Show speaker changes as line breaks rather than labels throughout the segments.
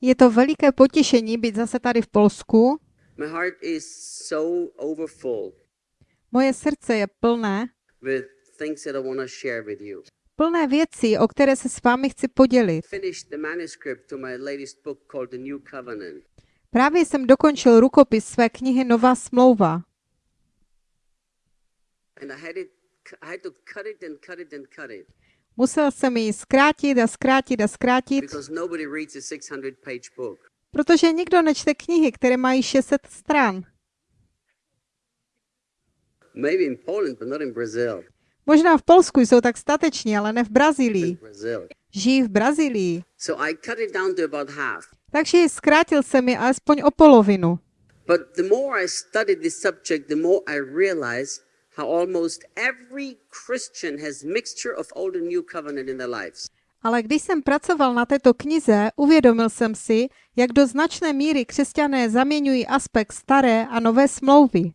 Je to veliké potěšení být zase tady v Polsku.
My heart is so overfull
Moje srdce je plné,
with things that I want to share with you.
plné věcí, o které se s vámi chci podělit.
Finished the manuscript to my latest book called The New Covenant.
Právě jsem dokončil rukopis své knihy Nová smlouva. Musel jsem ji zkrátit a zkrátit a zkrátit,
because nobody reads a 600 page book.
protože nikdo nečte knihy, které mají 600 stran. Možná v Polsku jsou tak stateční, ale ne v Brazílii. Žijí v Brazílii. Takže zkrátil jsem ji alespoň o polovinu.
But the more I studied this subject, the more I realized how almost every Christian has mixture of old and new covenant in their lives.
Ale když jsem pracoval na této knize, uvědomil jsem si, jak do značné míry křesťané zaměňují aspekt staré a nové smlouvy.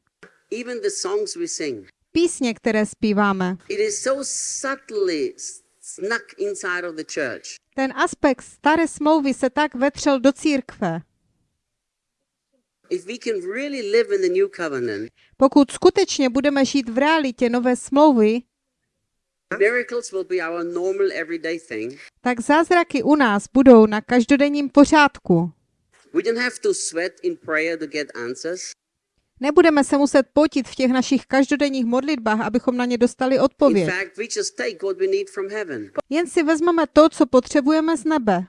Even the songs we sing.
Písně, které zpíváme.
It is so subtly snuck inside of the church.
Ten aspekt staré smlouvy se tak vetřel do církve.
If we can really live in the new covenant,
Pokud skutečně budeme žít v realitě nové smlouvy,
miracles will be our normal everyday thing.
tak zázraky u nás budou na každodenním pořádku. Nebudeme se muset potit v těch našich každodenních modlitbách, abychom na ně dostali odpověď. Jen si vezmeme to, co potřebujeme z nebe.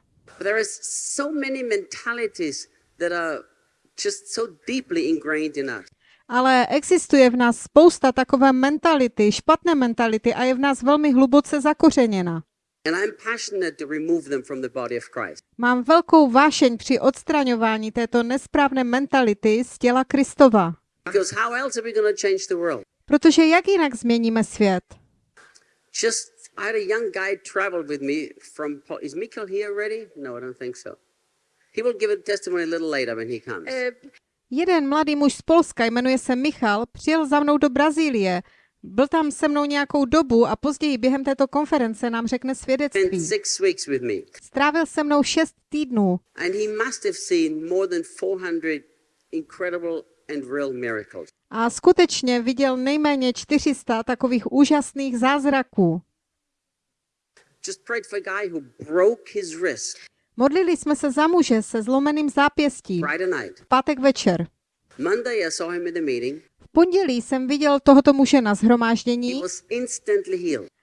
Just so deeply ingrained in us.
Ale existuje v nás spousta takové mentality, špatné mentality a je v nás velmi hluboce zakořeněna.
And I'm passionate to remove them from the body of Christ.
Mám velkou vášeň při odstraňování této nesprávné mentality z těla Kristova.
Because how else are we going to change the world?
Protože jak jinak změníme svět?
Just, I had a young guy travel with me from, is Mikkel here already? No, I don't think so. He will give a testimony a little later when he comes.
Jeden mladý muž z Polska, jmenuje se Michal, přijel za mnou do Brazílie. Byl tam se mnou nějakou dobu a později během této konference nám řekne svědectví. Strávil se mnou šest týdnů
And he must have seen more than 400 incredible and real miracles.
a skutečně viděl nejméně 400 takových úžasných zázraků. Modlili jsme se za muže se zlomeným zápěstím. V pátek večer. V pondělí jsem viděl tohoto muže na zhromáždění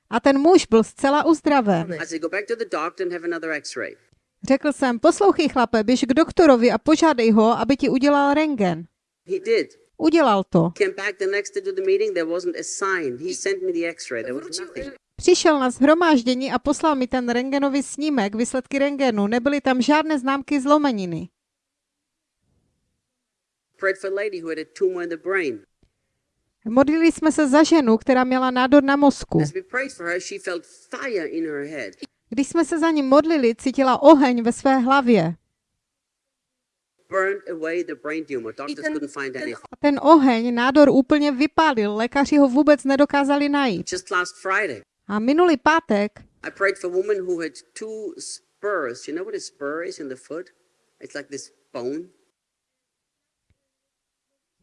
a ten muž byl zcela uzdraven. Řekl jsem, poslouchej chlape, běž k doktorovi a požádej ho, aby ti udělal rengen. Udělal to. Přišel na zhromáždění a poslal mi ten rengenový snímek, výsledky rengenu. Nebyly tam žádné známky zlomeniny. Modlili jsme se za ženu, která měla nádor na mozku. Když jsme se za ní modlili, cítila oheň ve své hlavě. A ten oheň nádor úplně vypálil, lékaři ho vůbec nedokázali najít. A minulý pátek
I prayed for a woman who had two spurs. You know what a spur is in the foot? It's like this bone.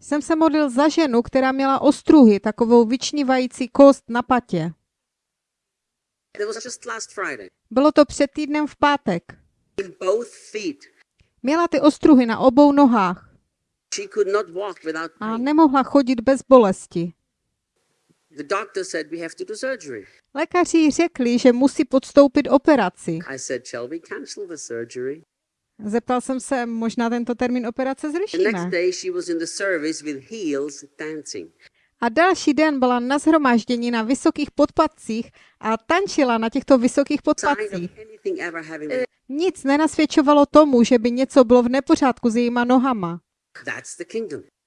jsem se modlil za ženu, která měla ostruhy, takovou vyčnívající kost na patě.
That was just last Friday.
Bylo to před týdnem v pátek. Měla ty ostruhy na obou nohách a nemohla chodit bez bolesti.
The doctor said we have to do surgery.
Lékaři řekli, že musí podstoupit operaci.
I said, shall we cancel the surgery?
Zeptal jsem se, možná tento termín operace
The next
zrušíme.
day she was in the service with heels dancing.
A další den byla na zhromáždění na vysokých podpatcích a tančila na těchto vysokých
been.
Nic nenasvědčovalo tomu, že by něco bylo v nepořádku s jejíma nohama.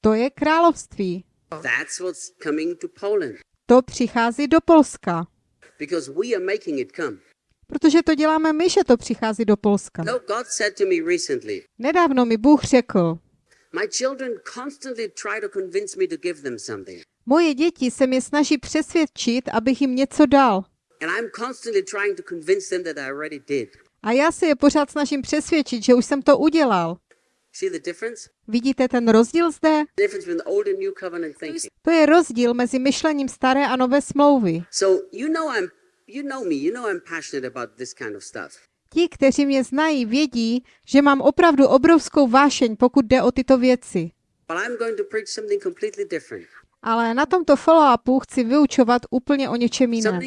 To je království.
To
přichází do Polska. Protože to děláme my, že to přichází do Polska.
No,
Nedávno mi Bůh řekl, moje děti se mě snaží přesvědčit, abych jim něco dal. A já se je pořád snažím přesvědčit, že už jsem to udělal.
See the difference?
Vidíte ten rozdíl zde? To je rozdíl mezi myšlením staré a nové smlouvy. Ti, kteří mě znají, vědí, že mám opravdu obrovskou vášeň, pokud jde o tyto věci. Ale na tomto follow-upu chci vyučovat úplně o něčem jiném.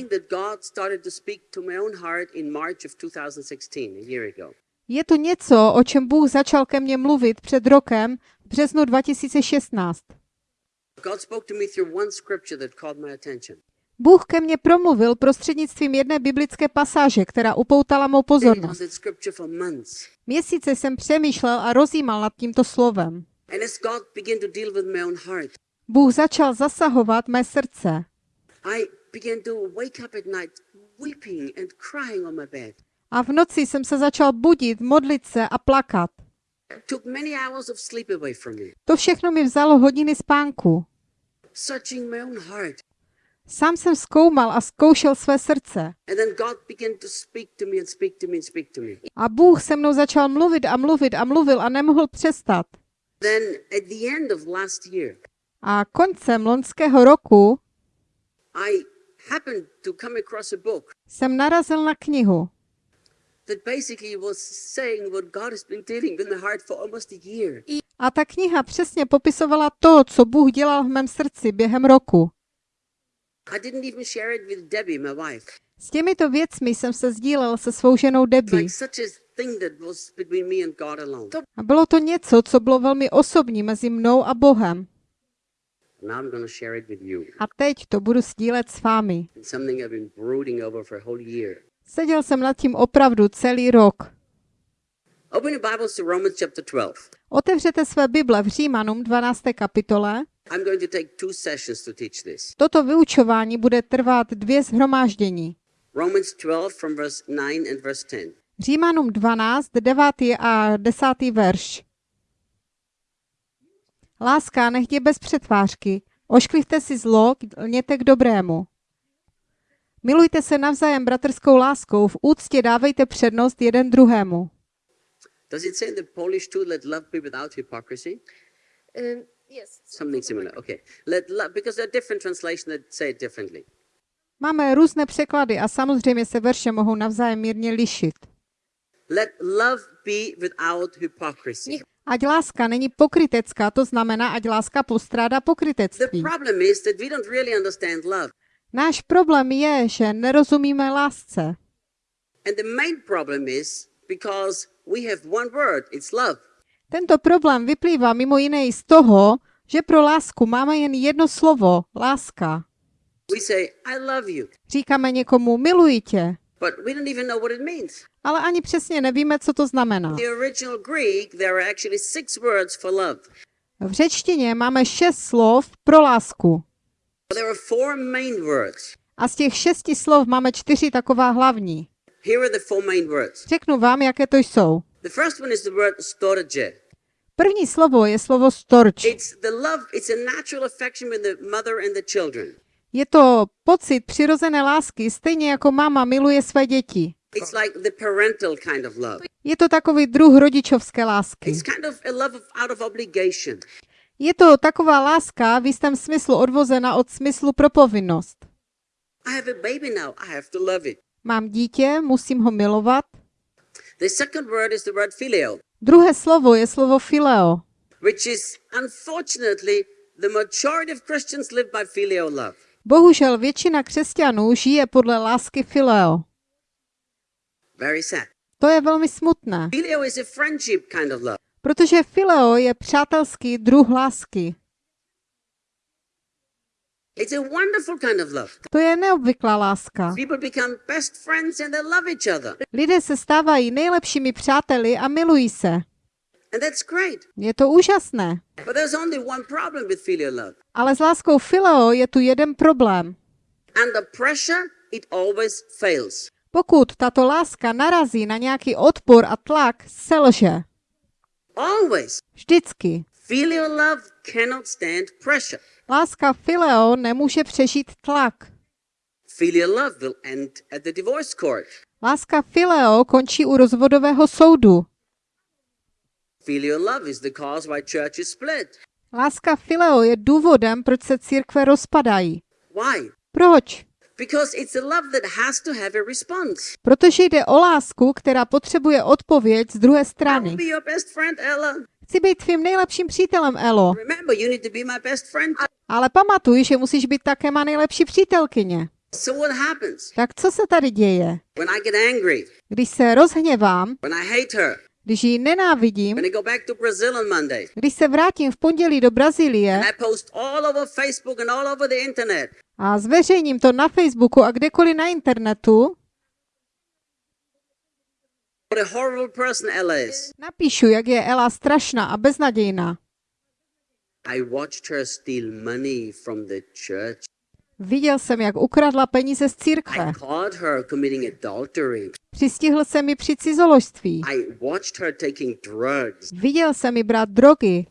Something that God started to speak to my own heart in March of 2016, a year ago.
Je to něco, o čem Bůh začal ke mně mluvit před rokem, v březnu 2016.
God spoke to me through one scripture that caught my attention.
Bůh ke mně promluvil prostřednictvím jedné biblické pasáže, která upoutala mou pozornost. Měsíce jsem přemýšlel a rozjímal nad tímto slovem. Bůh začal zasahovat mé srdce. A v noci jsem se začal budit, modlit se a plakat. To všechno mi vzalo hodiny spánku. Sám jsem zkoumal a zkoušel své srdce. A Bůh se mnou začal mluvit a mluvit a mluvil a nemohl přestat. A koncem loňského roku jsem narazil na knihu,
a year.
A ta kniha přesně popisovala to, co Bůh dělal v mém srdci během roku.
I didn't even share it with Debbie, my wife.
S těmito věcmi jsem se sdílel se svou ženou Debbie.
a thing that was between me and God alone.
A bylo to něco, co bylo velmi osobní mezi mnou a Bohem.
Now I'm going to share it with you.
A teď to budu sdílet s vámi. Seděl jsem nad tím opravdu celý rok.
Open your Bibles to Romans chapter 12.
Otevřete své Bible v Římanům 12. kapitole.
I'm going to take two sessions to teach this.
Toto vyučování bude trvat dvě zhromáždění.
Romans 12 from verse 9 and verse 10.
Římanům 12, 9. a 10. verš. Láska nech je bez přetvářky. Ošklivte si zlo, lněte k dobrému. Milujte se navzájem bratrskou láskou, v úctě dávejte přednost jeden druhému.
Does it say in the Polish too, let love be without hypocrisy?
Um, yes.
Something similar. Okay. Let love, because there are different translations that say it differently.
Máme různé překlady a samozřejmě se verše mohou navzájem mírně lišit.
Let love be without hypocrisy.
Ať láska není pokrytecká, to znamená, ať láska postrádá
The
pokrytectví.
problem is that we don't really understand love.
Náš problém je, že nerozumíme lásce.
And the main problem is because we have one word, it's love.
Tento problém vyplývá mimo jiné i z toho, že pro lásku máme jen jedno slovo, láska.
We say, I love you,
Říkáme někomu, miluji tě,
but we don't even know what it means.
ale ani přesně nevíme, co to znamená.
The original Greek, there are actually six words for love.
V řečtině máme šest slov pro lásku. A z těch šesti slov máme čtyři taková hlavní. Řeknu vám, jaké to jsou.
The first one is the word storge.
První slovo je slovo storč.
It's the love, it's a natural affection with the mother and the children.
Je to pocit přirozené lásky, stejně jako máma miluje své děti.
It's like the parental kind of love.
Je to takový druh rodičovské lásky. Je to taková láska v jistém smyslu odvozena od smyslu pro povinnost.
I have a baby now, I have to love it.
Mám dítě, musím ho milovat.
The second word is the word filio,
Druhé slovo je slovo fileo.
which is unfortunately the majority of Christians live by filial love.
Bohužel většina křesťanů žije podle lásky fileo.
Very sad.
To je velmi smutné,
Filio is a friendship kind of love.
Protože fileo je přátelský druh lásky.
It's a wonderful kind of love.
To je neobvyklá láska.
People become best friends and they love each other.
Lidé se stávají nejlepšími přáteli a milují se.
And that's great.
Je to úžasné.
But there's only one problem with filial love.
Ale s láskou fileo je tu jeden problém.
Under pressure, it always fails.
Pokud tato láska narazí na nějaký odpor a tlak, selže.
Always.
Vždycky.
Filial love cannot stand pressure.
Láska fileo nemůže přežít tlak.
Filial love will end at the divorce court.
Láska fileo končí u rozvodového soudu.
Filial love is the cause why church is split.
Láska fileo je důvodem, proč se církve rozpadají.
Why?
Proč?
Because it's a love that has to have a response.
Protože jde o lásku, která potřebuje odpověď z druhé strany.
be your best friend, Ella.
Chci být tvým nejlepším přítelem, Elo, ale pamatuj, že musíš být také má nejlepší přítelkyně.
So what happens
Tak co se tady děje?
when I get angry,
Když se rozhněvám,
when I hate her,
když ji nenávidím,
when I go back to Brazil on Monday,
když se vrátím v pondělí do Brazílie a zveřejním to na Facebooku a kdekoliv na internetu,
what a horrible person Ella
napíšu, jak je Ela strašná a beznadějná.
I watched her steal money from the church.
Viděl jsem, jak ukradla peníze z církve.
I caught her committing adultery.
Přistihl jsem mi při cizoložství.
I watched her taking drugs.
Viděl jsem mi brát drogy.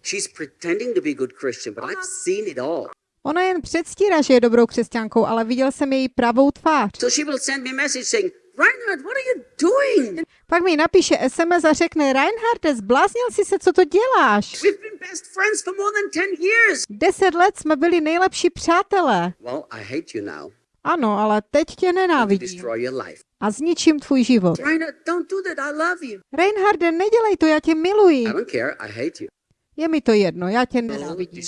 Ona jen předstírá, že je dobrou křesťankou, ale viděl jsem její pravou tvář.
So she will send me message saying, Reinhard, what are you doing?
Pak mi napíše SMS a řekne, Reinharde, zbláznil jsi se, co to děláš?
We've been best friends for more than 10 years.
Deset let jsme byli nejlepší přátelé.
Well, I hate you now.
Ano, ale teď tě nenávidím a zničím tvůj život.
Reinhard, do.
Reinharde, nedělej to, já tě miluji.
I don't care. I hate you.
Je mi to jedno, já tě nenávidím.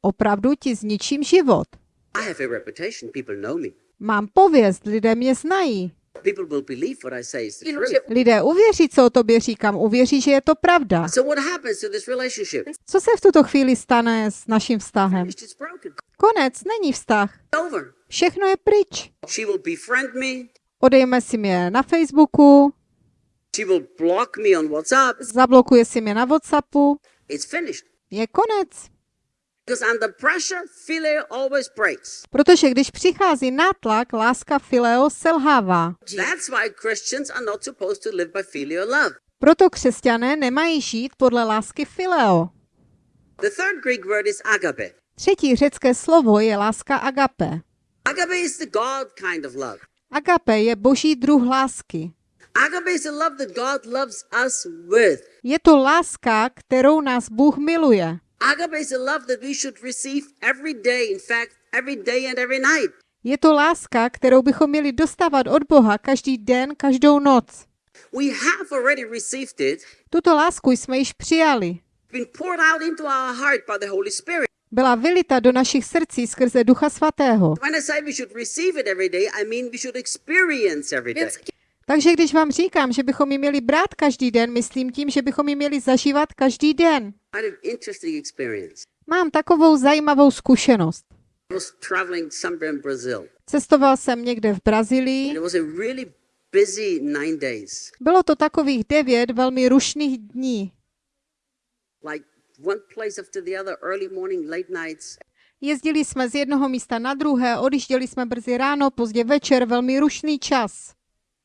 Opravdu ti zničím život. Mám pověst, lidé mě znají. Lidé uvěří, co o tobě říkám, uvěří, že je to pravda. Co se v tuto chvíli stane s naším vztahem? Konec, není vztah. Všechno je pryč. Odejme si mě na Facebooku,
She will block me on WhatsApp.
zablokuje si mě na Whatsappu.
It's finished.
Je konec.
Because under pressure, philia always breaks.
Protože když přichází nátlak, láska fileo selhává.
That's why Christians are not supposed to live by filial love.
Proto křesťané nemají žít podle lásky fileo.
The third Greek word is agape.
Třetí řecké slovo je láska agape.
Agape is the God kind of love.
Agape je boží druh lásky.
Agape is the love that God loves us with.
Je to láska, kterou nás Bůh miluje.
Agape is a love that we should receive every day. In fact, every day and every night.
Je to láska, kterou bychom měli dostávat od Boha každý den, každou noc.
We have already received it,
Tuto lásku jsme již přijali. Byla vylita do našich srdcí skrze Ducha Svatého. Takže když vám říkám, že bychom ji měli brát každý den, myslím tím, že bychom ji měli zažívat každý den. Mám takovou zajímavou zkušenost. Cestoval jsem někde v Brazílii. Bylo to takových devět velmi rušných dní. Jezdili jsme z jednoho místa na druhé, odjížděli jsme brzy ráno, pozdě večer, velmi rušný čas.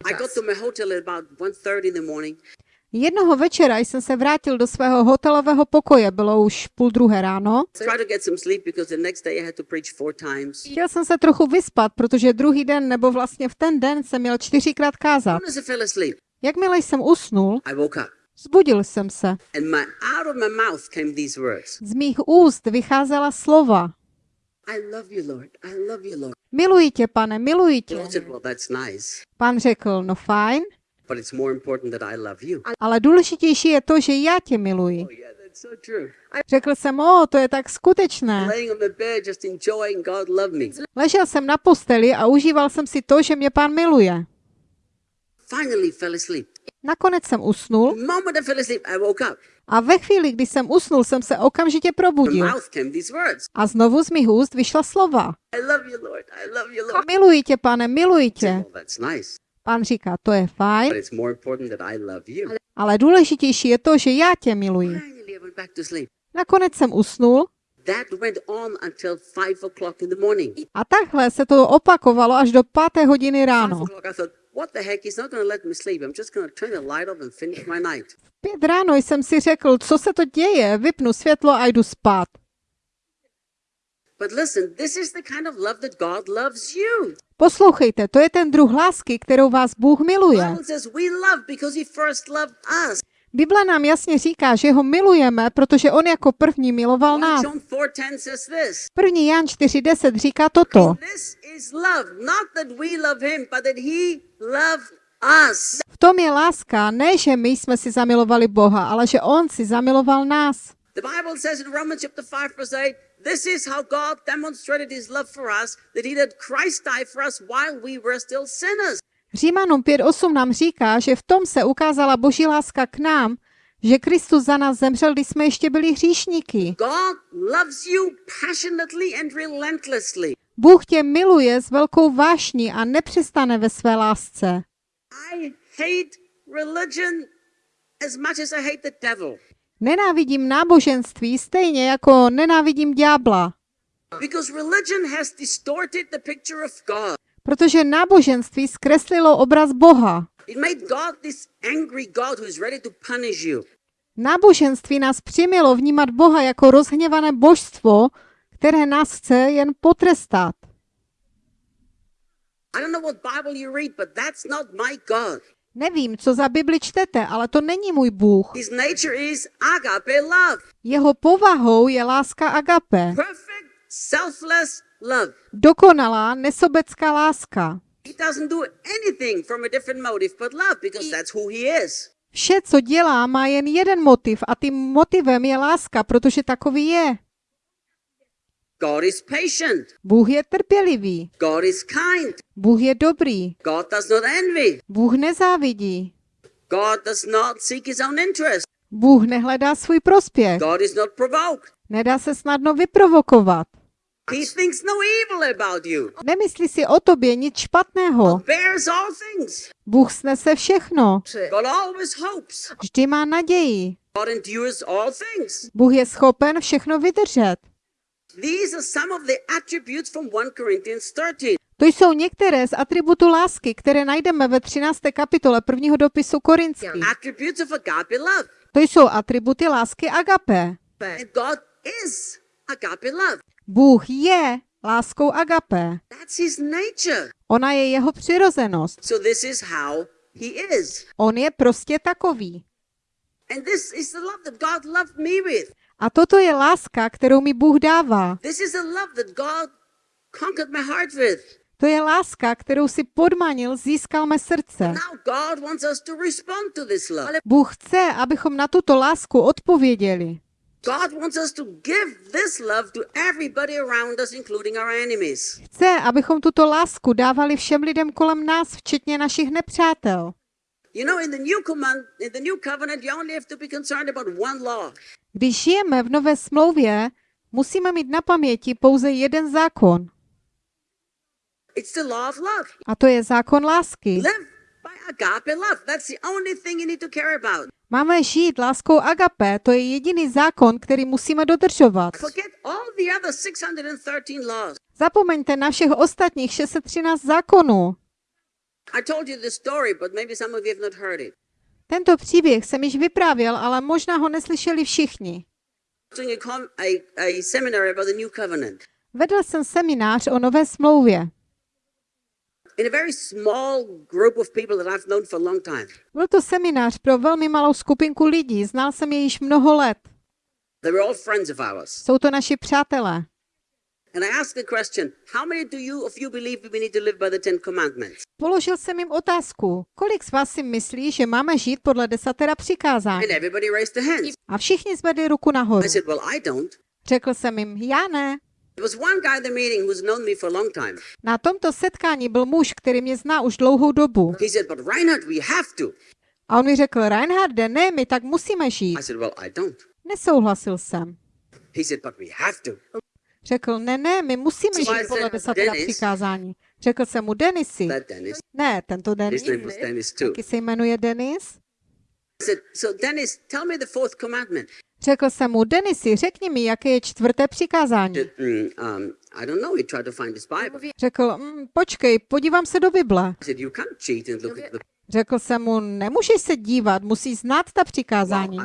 I got to my hotel at about 1.30 in the morning.
Jednoho večera jsem se vrátil do svého hotelového pokoje, bylo už půl druhé ráno. Chtěl jsem se trochu vyspat, protože druhý den, nebo vlastně v ten den jsem měl čtyřikrát kázat. Jakmile jsem usnul, zbudil jsem se. Z mých úst vycházela slova. Miluji tě, pane, miluji tě. Pán řekl, no fajn,
but it's more important that I love you.
ale důležitější je to, že já tě miluji.
Oh.
Řekl jsem, o, to je tak skutečné. Ležel jsem na posteli a užíval jsem si to, že mě pán miluje.
Finally fell asleep.
Nakonec jsem usnul A ve chvíli, kdy jsem usnul, jsem se okamžitě probudil. A znovu z mých úst vyšla slova. Miluji tě, pane, miluji tě. Pán říká, to je fajn, ale důležitější je to, že já tě miluji. Nakonec jsem usnul a takhle se to opakovalo až do páté hodiny ráno.
What the heck? He's not going to let me sleep. I'm just going to turn the light off and finish my night.
Pět ráno jsem si řekl, co se to děje, vypnu světlo a jdu spát.
But listen, this is the kind of love that God loves you.
Poslouchejte, to je ten druh lásky, kterou vás Bůh miluje.
Bible
nám jasně říká, že ho milujeme, protože on jako první miloval
1
nás.
John 4:10 says this.
1. Jan 4.10 říká toto. V tom je láska, ne, že my jsme si zamilovali Boha, ale že on si zamiloval nás.
The Bible says in Romans chapter 5 verse 8, this is how God demonstrated his love for us, that he let Christ die for us while we were still sinners.
Římanům 5.8 nám říká, že v tom se ukázala boží láska k nám, že Kristus za nás zemřel, když jsme ještě byli hříšníky. Bůh tě miluje s velkou vášní a nepřestane ve své lásce. Nenávidím náboženství stejně jako nenávidím ďábla, Protože náboženství zkreslilo obraz Boha. Náboženství nás přimělo vnímat Boha jako rozhněvané božstvo, které nás chce jen potrestat. Nevím, co za Bibli čtete, ale to není můj Bůh.
His nature is agape love,
Jeho povahou je láska agape,
perfect, selfless.
Dokonalá nesobecká láska. Vše, co dělá, má jen jeden motiv a tím motivem je láska, protože takový je.
God is patient.
Bůh je trpělivý,
God is kind.
Bůh je dobrý,
God does not envy.
Bůh nezávidí,
God does not seek his own interest.
Bůh nehledá svůj prospěch,
God is not provoked.
nedá se snadno vyprovokovat.
He thinks no evil about you.
Nemyslí si o tobě nic špatného.
Bears all things.
Bůh snese všechno,
God always hopes.
vždy má naději.
God endures all things.
Bůh je schopen všechno vydržet.
These are some of the attributes from 1 Corinthians 13.
To jsou některé z atributů lásky, které najdeme ve 13. kapitole prvního dopisu Korinských.
Attributes of agape love.
To jsou atributy lásky agape. Bůh je láskou agape.
That's his nature.
Ona je jeho přirozenost.
So this is how he is.
On je prostě takový.
And this is the love that God loved me with.
A toto je láska, kterou mi Bůh dává.
This is the love that God conquered my heart with.
To je láska, kterou si podmanil, získal mé srdce. Bůh chce, abychom na tuto lásku odpověděli.
God wants us to give this love to everybody around us, including our enemies.
Chce, abychom tuto lásku dávali všem lidem kolem nás, včetně našich nepřátel.
You know, in the new command, in the new covenant, you only have to be concerned about one law.
Když žijeme v nové smlouvě, musíme mít na paměti pouze jeden zákon.
It's the law of love.
A to je zákon lásky.
Live by agape love. That's the only thing you need to care about.
Máme žít láskou agape, to je jediný zákon, který musíme dodržovat.
Forget all the other 613 laws.
Zapomeňte na všech ostatních 613 zákonů. Tento příběh jsem již vyprávěl, ale možná ho neslyšeli všichni. Vedl jsem seminář o nové smlouvě. Byl to seminář pro velmi malou skupinku lidí, znal jsem je již mnoho let.
They were all friends of ours.
Jsou to naši přátelé.
And I asked the question, how many do you of you believe we need to live by the Ten Commandments?
Položil jsem jim otázku, kolik z vás si myslí, že máme žít podle desatera přikázání?
And everybody raised their hands.
A všichni zvedli ruku nahoru. Řekl jsem jim, já ne. Na tomto setkání byl muž, který mě zná už dlouhou dobu.
He said, but Reinhard, we have to.
A on mi řekl, Reinharde, ne, my tak musíme žít.
I said, well, I don't.
Nesouhlasil jsem.
He said, but we have to.
Řekl, ne, ne, my musíme
So
žít podle desatera přikázání. Řekl jsem mu, Denisy.
Dennis.
Ne, tento Denis. Taky se jmenuje Denis.
So Dennis, tell me the fourth commandment.
Řekl jsem mu, Denisy, řekni mi, jaké je čtvrté přikázání.
Mm, um.
Řekl, mm, počkej, podívám se do Bible. Řekl jsem mu, nemůžeš se dívat, musíš znát ta přikázání.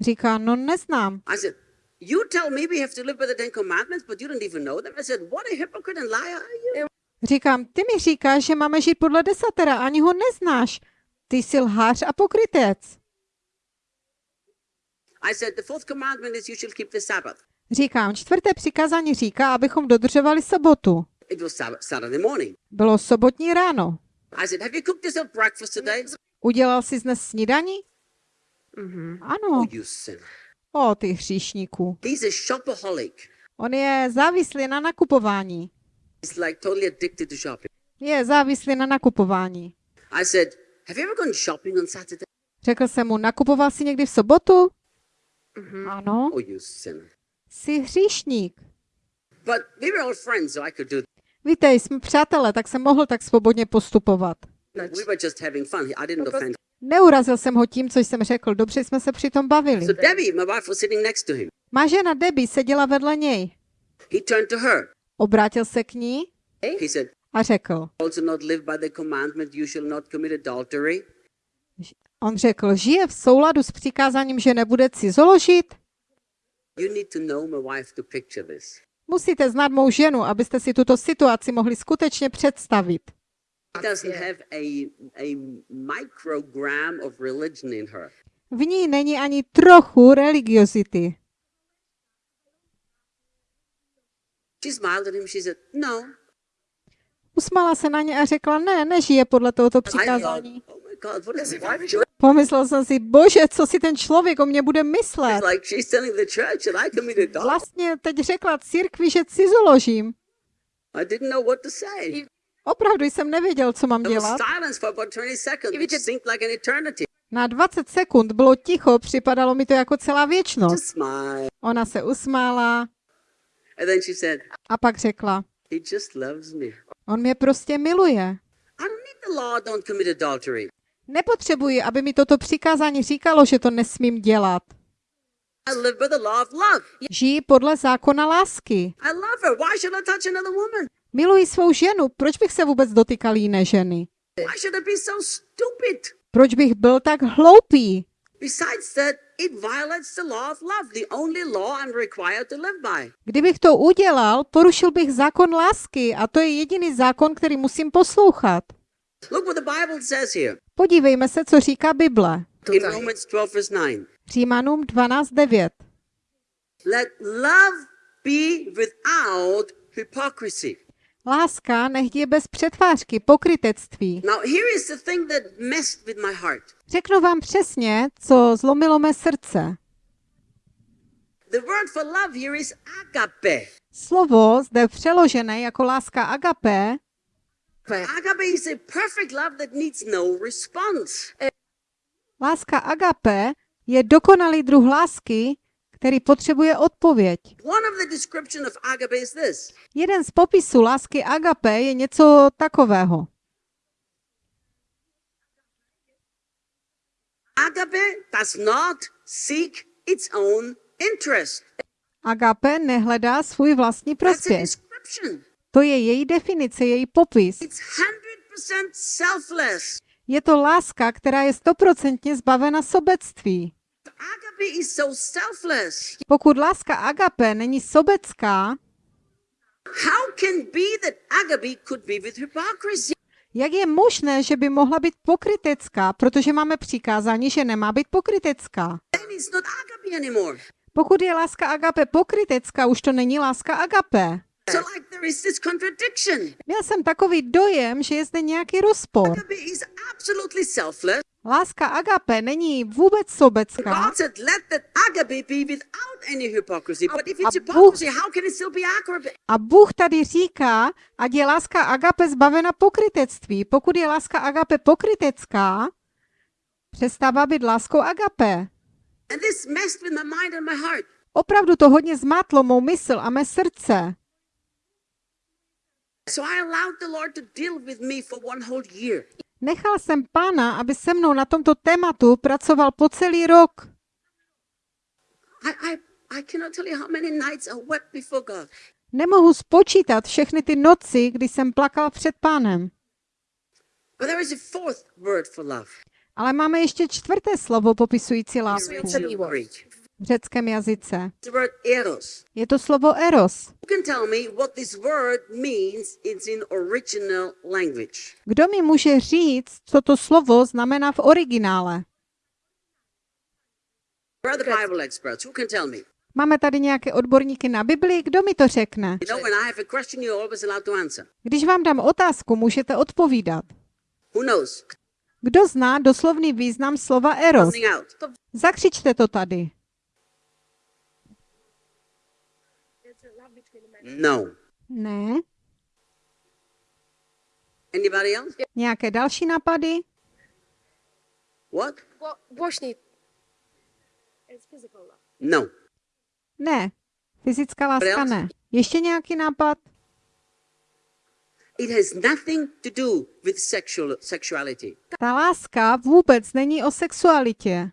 Říká, no neznám.
I said, You tell me we have to live by the Ten Commandments, but you don't even know them. I said, What a hypocrite and liar are you?
Říkám, ty mi říkáš, že máme žít podle desatera, ani ho neznáš. Ty jsi lhář a pokrytec.
I said, The fourth commandment is you shall keep the Sabbath.
Říkám, čtvrté přikázání říká, abychom dodržovali sobotu.
It was Saturday morning.
Bylo sobotní ráno.
I said, Have you cooked yourself breakfast today?
Udělal jsi dnes snídaní?
Mhm.
Ano.
Oh, you sinner.
O, ty hříšníku.
He's a shopaholic.
On je závislý na nakupování.
He's like totally addicted to shopping.
Je závislý na nakupování.
I said, Have you ever gone shopping on Saturday?
Řekl jsem mu, nakupoval jsi někdy v sobotu? Ano.
Oh, you sinner.
Jsi hříšník.
But we were all friends, so I could do
Víte, jsme přátelé, tak jsem mohl tak svobodně postupovat.
that. We were just having fun. I didn't offend.
Neurazil jsem ho tím, co jsem řekl. Dobře jsme se přitom bavili.
So Debbie, my wife, was sitting next to him.
Má žena Debbie seděla vedle něj.
He turned to her.
Obrátil se k ní
He said,
a řekl.
Also not live by the commandment, you shall not commit adultery.
On řekl, žije v souladu s přikázáním, že nebude cizoložit? Musíte znát mou ženu, abyste si tuto situaci mohli skutečně představit. V ní není ani trochu religiozity.
No.
Usmala se na ně a řekla, ne, nežije podle tohoto přikázání. Pomyslel jsem si, bože, co si ten člověk o mě bude myslet. Vlastně teď řekla církvi, že cizoložím. Opravdu jsem nevěděl, co mám dělat.
silence for about 20 seconds, which seemed like an eternity.
Na 20 sekund bylo ticho, připadalo mi to jako celá věčnost. Ona se usmála a pak řekla, on mě prostě miluje. Nepotřebuji, aby mi toto přikázání říkalo, že to nesmím dělat. Žiji podle zákona lásky. Miluji svou ženu, proč bych se vůbec dotýkal jiné ženy? Proč bych byl tak hloupý? Kdybych to udělal, porušil bych zákon lásky a to je jediný zákon, který musím poslouchat. Podívejme se, co říká Bible.
in Romans 12, verse 9.
Římanům 12.9.
Let love be without hypocrisy.
Láska nech je bez přetvářky, pokrytectví.
Now, here is the thing that messed with my heart.
Řeknu vám přesně, co zlomilo mé srdce.
The word for love here is agape.
Slovo zde přeložené jako láska agape
Agape is a perfect love that needs no response.
Láska agape je dokonalý druh lásky, který potřebuje odpověď.
One of the description of agape is this.
Jeden z popisů lásky agape je něco takového.
Agape does not seek its own interest.
Agape nehledá svůj vlastní prospěch. To je její definice, její popis.
It's 100% selfless.
Je to láska, která je stoprocentně zbavena sobectví. Pokud láska agape není sobecká, jak je možné, že by mohla být pokrytecká, protože máme přikázání, že nemá být pokrytecká? Pokud je láska agape pokrytecká, už to není láska agape.
So like there is this contradiction.
Měl jsem takový dojem, že je zde nějaký rozpor. Láska agape není vůbec sobecká a Bůh- tady říká, ať je láska agape zbavena pokrytectví. Pokud je láska agape pokrytecká, přestává být láskou agape. Opravdu to hodně zmátlo mou mysl a mé srdce.
So I allowed the Lord to deal with me for one whole year.
Nechal jsem pána, aby se mnou na tomto tématu pracoval po celý rok.
I, I, I cannot tell you how many nights I wept before God.
Nemohu spočítat všechny ty noci, kdy jsem plakal před pánem.
But there is a fourth word for love.
Ale máme ještě čtvrté slovo popisující lásku. V řeckém jazyce. Je to slovo eros. Kdo mi může říct, co to slovo znamená v originále? Máme tady nějaké odborníky na Bibli, kdo mi to řekne? Když vám dám otázku, můžete odpovídat. Kdo zná doslovný význam slova eros? Zakřičte to tady.
No.
Ne?
Anybody else?
Nějaké další nápady?
What?
Božný. It's physical love.
No.
Ne. Fyzická láska ne. Ještě nějaký nápad?
It has nothing to do with sexual sexuality.
Ta láska vůbec není o sexualitě.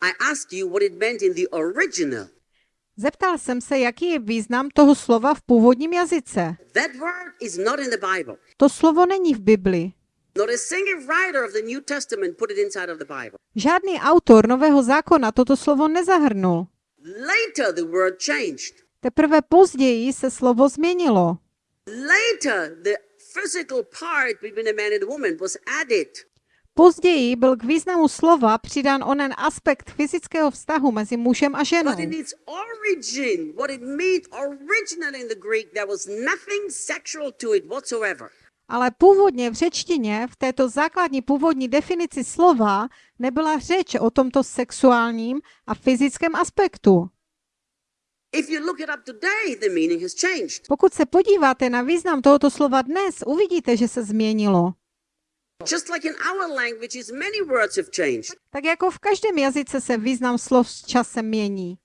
I asked you what it meant in the original.
Zeptal jsem se, jaký je význam toho slova v původním jazyce.
That word is not in the Bible.
To slovo není v Bibli. Žádný autor Nového zákona toto slovo nezahrnul.
Later, the word changed.
Teprve později se slovo změnilo. Později byl k významu slova přidán onen aspekt fyzického vztahu mezi mužem a ženou.
But in its origin, what it meant originally in the Greek, there was nothing sexual to it whatsoever.
Ale původně v řečtině, v této základní původní definici slova, nebyla řeč o tomto sexuálním a fyzickém aspektu. Pokud se podíváte na význam tohoto slova dnes, uvidíte, že se změnilo. Tak jako v každém jazyce se význam slov s časem mění.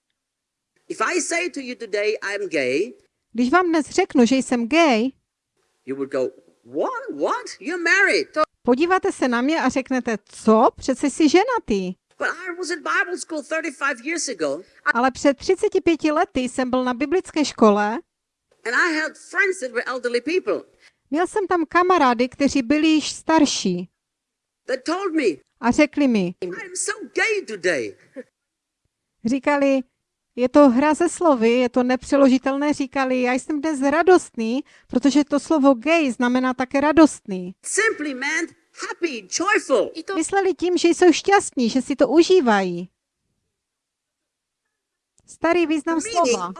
If I say to you today, I'm gay,
Když vám dnes řeknu, že jsem gay,
you would go, What? What? You're married.
podíváte se na mě a řeknete, co? Přece jsi ženatý.
But I was at Bible school 35 years ago,
Ale před 35 lety jsem byl na biblické škole, měl jsem tam kamarády, kteří byli již starší a řekli mi, říkali, je to hra ze slovy, je to nepřeložitelné, říkali, já jsem dnes radostný, protože to slovo gay znamená také radostný.
Simply meant happy, joyful.
I to
Mysleli tím, že jsou šťastní, že si to užívají. Starý význam slova.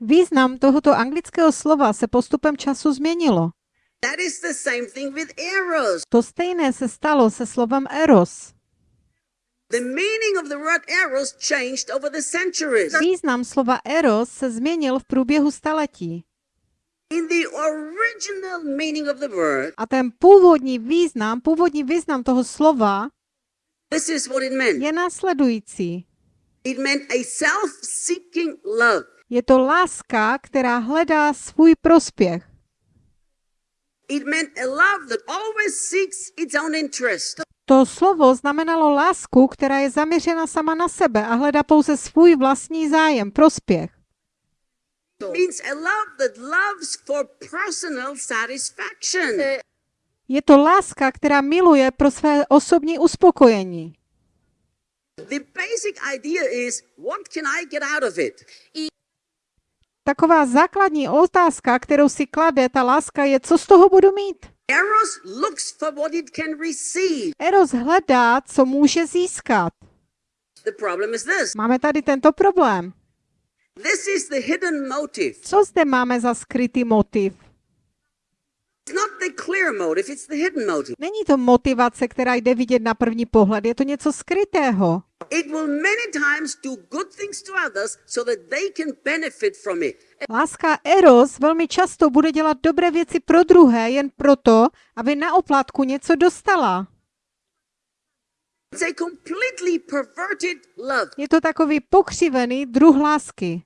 Význam tohoto anglického slova se postupem času změnilo. To stejné se stalo se slovem eros. Význam slova eros se změnil v průběhu staletí. A ten původní význam, původní význam toho slova je následující.
It meant a self-seeking love.
Je to láska, která hledá svůj prospěch.
It meant a love that always seeks its own interest.
To slovo znamenalo lásku, která je zaměřena sama na sebe a hledá pouze svůj vlastní zájem, prospěch.
It means a love that loves for personal satisfaction.
Je to láska, která miluje pro své osobní uspokojení.
The basic idea is what can I get out of it?
Taková základní otázka, kterou si klade ta láska, je, co z toho budu mít.
Eros looks for what it can receive.
Eros hledá, co může získat.
The problem is this.
Máme tady tento problém.
This is the hidden motive.
Co zde máme za skrytý motiv?
It's not the clear motive, it's the hidden motive.
Není to motivace, která jde vidět na první pohled, je to něco skrytého. Láska Eros velmi často bude dělat dobré věci pro druhé jen proto, aby na oplátku něco dostala.
It's a completely perverted love.
Je to takový pokřivený druh lásky.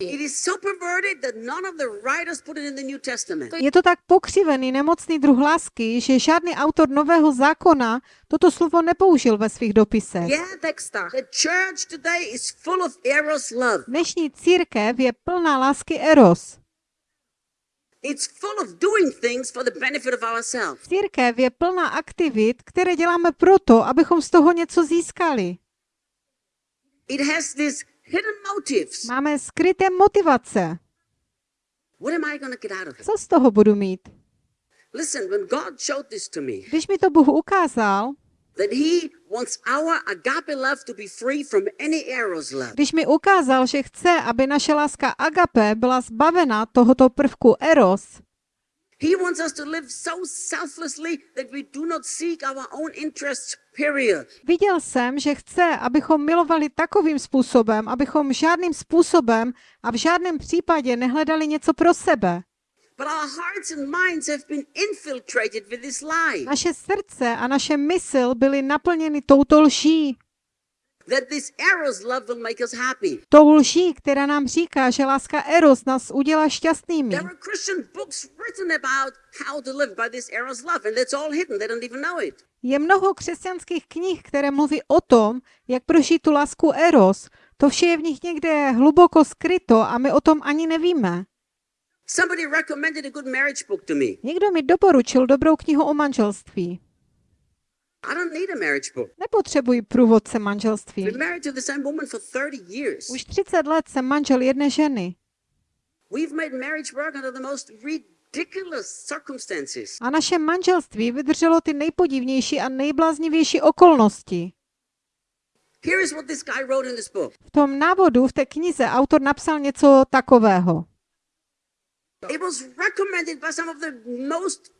It is so perverted that none of the writers put it in the New Testament.
Je to tak pokřivený nemocný druh lásky, že žádný autor Nového zákona toto slovo nepoužil ve svých dopisech.
Yeah,
textách.
the church today is full of eros love.
Dnešní církev je plná lásky Eros.
It's full of doing things for the benefit of ourselves.
Církev je plná aktivit, které děláme proto, abychom z toho něco získali.
It has motives.
Máme skryté motivace.
What am I going to get out of it?
Co z toho budu mít?
Listen, when God showed this to me,
Když mi to Bůh ukázal,
that He wants our agape love to be free from any eros love.
když mi ukázal, že chce, aby naše láska agape byla zbavena tohoto prvku eros,
He wants us to live so selflessly that we do not seek our own interests, period.
viděl jsem, že chce, abychom milovali takovým způsobem, abychom žádným způsobem a v žádném případě nehledali něco pro sebe.
But our hearts and minds have been infiltrated with this lie
Naše srdce a naše mysl byly naplněny touto lží.
That this eros love will make us happy.
Tou lží, která nám říká, že láska eros nás udělá šťastnými.
There are Christian books written about how to live by this eros love, and that's all hidden. They don't even know it.
Je mnoho křesťanských knih, které mluví o tom, jak prožít tu lásku eros. To vše je v nich někde hluboko skryto a my o tom ani nevíme.
Somebody recommended a good marriage book to me.
Někdo mi doporučil dobrou knihu o manželství.
I don't need a marriage book.
Nepotřebuji průvodce manželství.
married to the same woman for 30 years.
Už 30 let jsem manžel jedné ženy
We've made marriage work under the most ridiculous circumstances.
a naše manželství vydrželo ty nejpodivnější a nejbláznivější okolnosti.
Here is what this guy wrote in this book.
V tom návodu v té knize autor napsal něco takového.
It was recommended by some of the most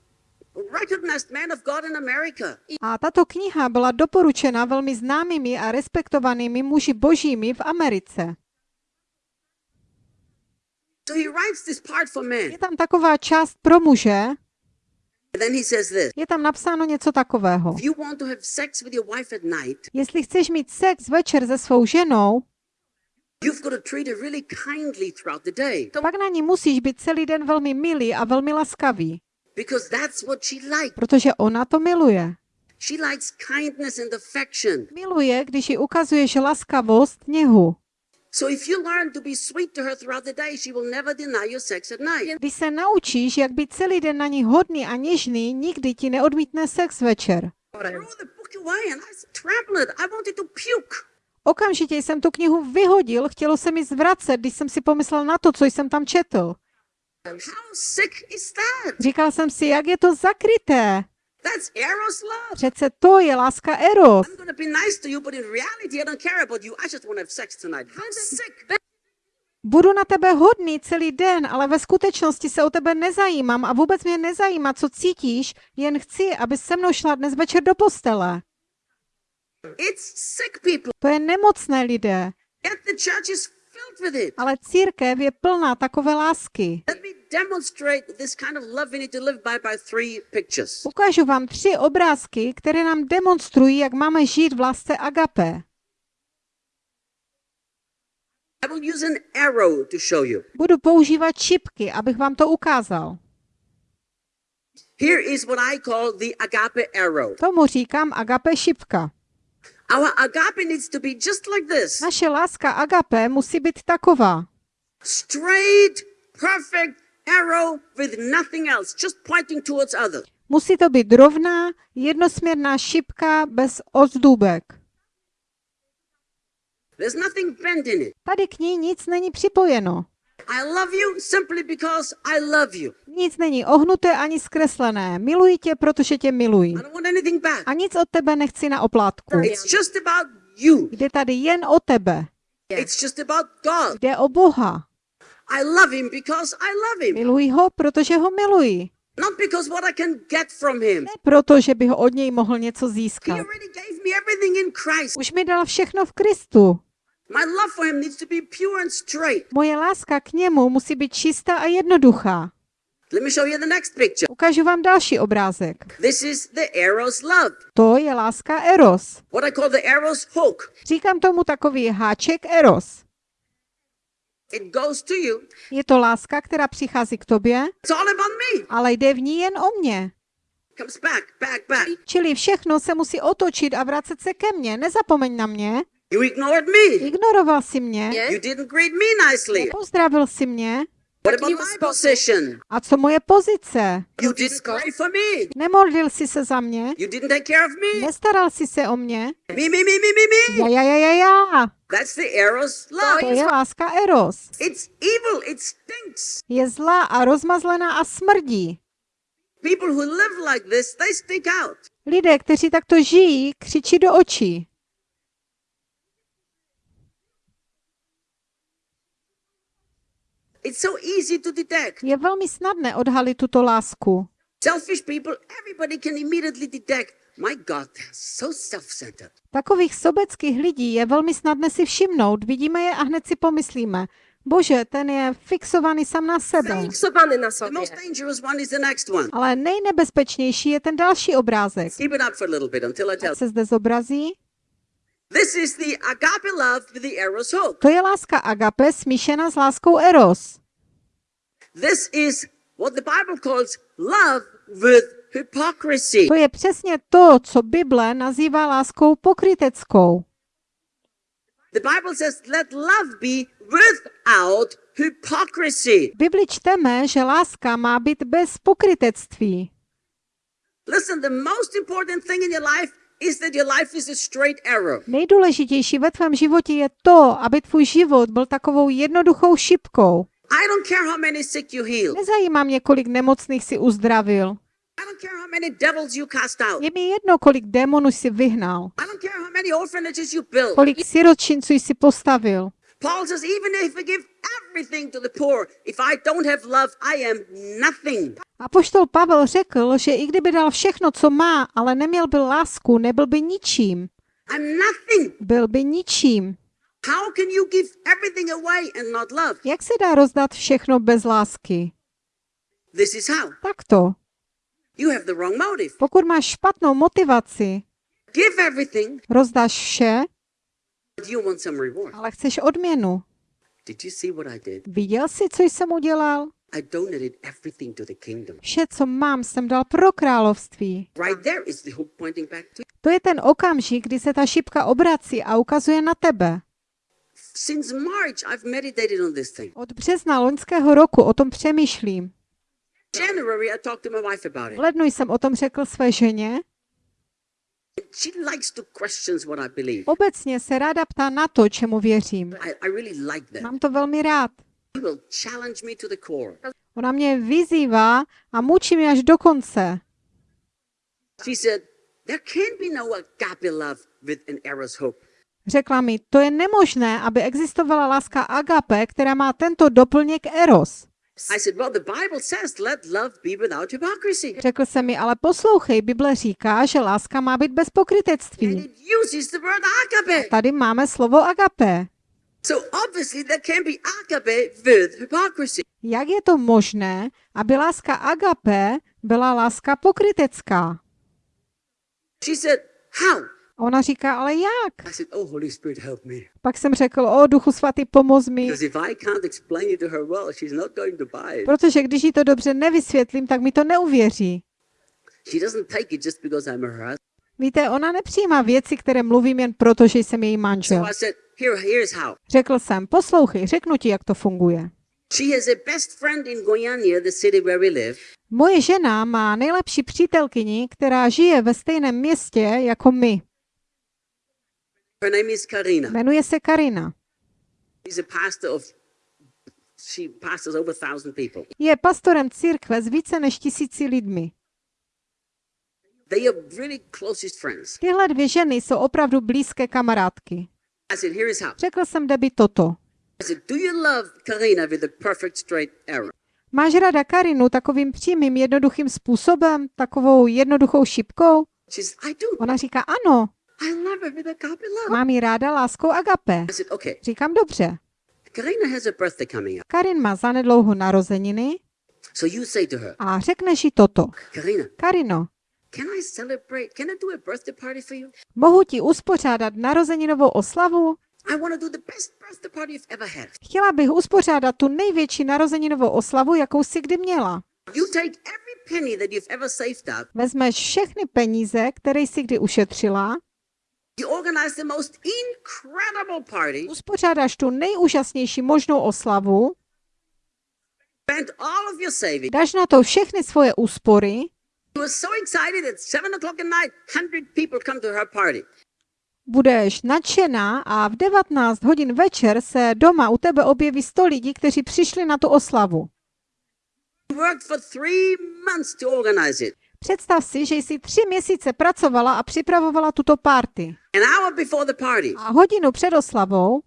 A tato kniha byla doporučena velmi známými a respektovanými muži božími v Americe.
So he writes this part for men.
Je tam taková část pro muže,
And then he says this
je tam napsáno něco takového.
If you want to have sex with your wife at night,
Jestli chceš mít sex večer se svou ženou,
you've got to treat her really kindly throughout the day.
pak na ní musíš být celý den velmi milý a velmi laskavý,
Because that's what she likes.
protože ona to miluje.
She likes kindness and affection.
Miluje, když jí ukazuješ laskavost, něhu.
So if you learn to be sweet to her throughout the day, she will never deny you sex at night.
Když se naučíš, jak být celý den na ní hodný a něžný, nikdy ti neodmítne sex večer. Okamžitě jsem tu knihu vyhodil, chtělo se mi zvracet, když jsem si pomyslel na to, co jsem tam četl.
How sick is that?
Říkal jsem si, jak je to zakryté.
That's Eros love.
Přece to je láska eros. Budu na tebe hodný celý den, ale ve skutečnosti se o tebe nezajímám a vůbec mě nezajímá, co cítíš, jen chci, aby se mnou šla dnes večer do postele.
It's sick people.
To je nemocné lidé, ale církev je plná takové lásky.
Let me demonstrate this kind of love we need to live by by three pictures.
Ukážu vám tři obrázky, které nám demonstrují, jak máme žít v lásce agape.
I will use an arrow to show you.
Budu používat šipky, abych vám to ukázal.
Here is what I call the agape arrow.
Tomu říkám agape šipka.
Our agape needs to be just like this
Naše láska agape musí být taková.
straight, perfect arrow with nothing else, just pointing towards others.
Musí to být rovná, jednosměrná šipka bez ozdůbek.
There's nothing bent in it.
Tady k ní nic není připojeno.
I love you simply because I love you.
Nic není ohnuté ani zkreslené. Miluji tě, protože tě miluji.
I don't want anything back.
A nic od tebe nechci na oplátku.
It's just about you.
Jde tady jen o tebe.
It's just about God.
Jde o Boha.
I love him because I love him,
Miluji ho, protože ho miluji.
not because what I can get from him.
Ne proto, že bych od něj mohl něco
He
získat.
already gave me everything in Christ.
Už mi dal všechno v Kristu.
My love for him needs to be pure and straight.
Moje láska k němu musí být čistá a jednoduchá.
Let me show you the next picture.
Ukážu vám další obrázek.
This is the arrow's love.
To je láska Eros.
What I call the arrow's hook.
Říkám tomu takový háček Eros.
It goes to you.
Je to láska, která přichází k tobě,
It's all about me.
ale jde v ní jen o mě.
Comes back, back, back.
Čili všechno se musí otočit a vracet se ke mně. Nezapomeň na mě.
You ignored me.
Ignoroval si mě.
You didn't greet me nicely.
Pozdravil si mě. A co moje pozice?
You disqualified for me.
Nemodlil jsi se za mě?
You didn't take care of me.
Nestaral jsi se o mě?
Já,
já, já, já, já.
That's the eros love.
To je láska eros.
It's evil, it stinks.
Je zlá a rozmazlená a smrdí.
People who live like this, they stink out.
Lidé, kteří takto žijí, křičí do očí. Je velmi snadné odhalit tuto lásku.
Selfish people, everybody can immediately detect. My God, so self-centered.
Takových sobeckých lidí je velmi snadné si všimnout. Vidíme je a hned si pomyslíme. Bože, ten je fixovaný sám na sebe.
Fiksowany na
The
sobie.
most dangerous one is the next one.
Ale nejnebezpečnější je ten další obrázek.
Keep it up for a little bit until I tell.
Se zde zobrazí.
This is the agape love with the eros hope.
To je láska agape smíšena s láskou eros.
This is what the Bible calls love with hypocrisy.
To je přesně to, co Bible nazývá láskou pokryteckou.
The Bible says, let love be without hypocrisy.
V Bibli čteme, že láska má být bez pokrytectví.
Listen, the most important thing in your life is that your life is a straight arrow.
Nejdůležitější ve tvém životě je to, aby tvůj život byl takovou jednoduchou šipkou.
I don't care how many sick you heal.
Nezajímá mě, kolik nemocných si uzdravil.
I don't care how many devils you cast out.
Je mi jedno, kolik démonů si vyhnal.
I don't care how many orphanages you built.
Kolik siročinců jsi postavil.
Paul says, even if I give everything to the poor, if I don't have love, I am nothing.
A poštol Pavel řekl, že i kdyby dal všechno, co má, ale neměl by lásku, nebyl by ničím.
I'm nothing.
Byl by ničím.
How can you give everything away and not love?
Jak se dá rozdat všechno bez lásky?
This is how.
Takto.
You have the wrong motive.
Pokud máš špatnou motivaci,
Give everything,
rozdáš vše,
but you want some reward.
Ale chceš odměnu.
Did you see what I did?
Viděl jsi, co jsem udělal?
I donated everything to the kingdom.
Vše, co mám, jsem dal pro království.
Right there is the hook pointing back to
je ten okamžik, kdy se ta šipka obrací a ukazuje na tebe. Od března loňského roku o tom přemýšlím. V lednu jsem o tom řekl své ženě.
She likes to question what I believe.
Obecně se ráda ptá na to, čemu věřím.
I, I really like that.
Mám to velmi rád.
She will challenge me to the core.
Ona mě vyzývá a mučí mě až do konce.
She said, There can be no agape love with an eros hope.
Řekla mi, to je nemožné, aby existovala láska agape, která má tento doplněk eros.
I said, Well, the Bible says, let love be without hypocrisy.
Řekl se mi, ale poslouchej, Bible říká, že láska má být bez
And
pokrytectví.
it uses the word agape.
Tady máme slovo agape.
So obviously, there can be agape with hypocrisy.
Jak je to možné, aby láska agape byla láska pokrytecká?
She said, How?
A ona říká, ale jak?
I said, Oh, Holy Spirit, help me.
Pak jsem řekl, o duchu svatý, pomoz mi. Protože když jí to dobře nevysvětlím, tak mi to neuvěří. Víte, ona nepřijímá věci, které mluvím jen proto, že jsem její manžel.
So I said, Here, here's how.
Řekl jsem, poslouchej, řeknu ti, jak to funguje. Moje žena má nejlepší přítelkyni, která žije ve stejném městě jako my.
Her name is Karina.
Jmenuje se Karina.
She's a pastor of, she pastors over a thousand people.
Je pastorem církve s více než tisíci lidmi.
They are really closest friends.
Tyhle dvě ženy jsou opravdu blízké kamarádky.
I said, Here is how.
Řekl jsem Debbie toto.
I said, Do you love Karina with a perfect straight arrow?
Máš ráda Karinu takovým přímým, jednoduchým způsobem, takovou jednoduchou šipkou? Ona říká, ano, Mám ji ráda láskou agape. Říkám, dobře.
Karina has a birthday coming up.
Karin má zanedlouho narozeniny
So you say to her,
a řekneš jí toto. Karino,
can I celebrate? Can I do a birthday party for you?
mohu ti uspořádat narozeninovou oslavu?
I want to do the best birthday party you've ever had.
Chtěla bych uspořádat tu největší narozeninovou oslavu, jakou si kdy měla.
You take every penny that you've ever saved up,
Vezmeš všechny peníze, které jsi kdy ušetřila, uspořádáš tu nejúžasnější možnou oslavu,
spent all of your savings.
dáš na to všechny svoje úspory,
You were so excited at seven o'clock at night, hundred people come to her party.
budeš nadšená a v 19 hodin večer se doma u tebe objeví 100 lidí, kteří přišli na tu oslavu. Představ si, že jsi tři měsíce pracovala a připravovala tuto party.
An hour before the party,
A hodinu před oslavou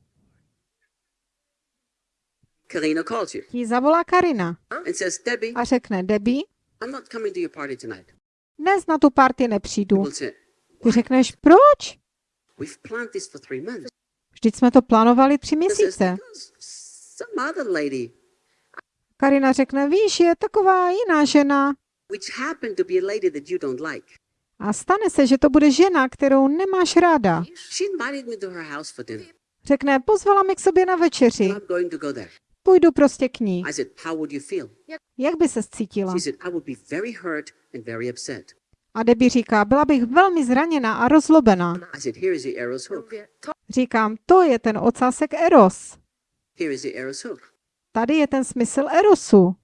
Karina calls you
ti zavolá Karina
and says, Debbie,
a řekne, Debbie,
I'm not coming to your party tonight.
dnes na tu party nepřijdu. Ty řekneš, proč?
We've planned this for three months.
Vždyť jsme to plánovali tři měsíce.
"Because some other lady,
Karina řekne, víš, je taková jiná žena.
Which happened to be a lady that you don't like.
A stane se, že to bude žena, kterou nemáš ráda.
She invited me to her house for dinner.
Řekne, pozvala mi k sobě na večeři.
I'm going to go there.
Půjdu prostě k ní.
I said, How would you feel?
Jak by se cítila?
She said, I would be very hurt and very upset.
A Debbie říká, byla bych velmi zraněna a rozlobená.
I said, Here is the arrow's hook.
Říkám, to je ten ocásek Eros.
Here is the arrow's hook.
Tady je ten smysl Erosu.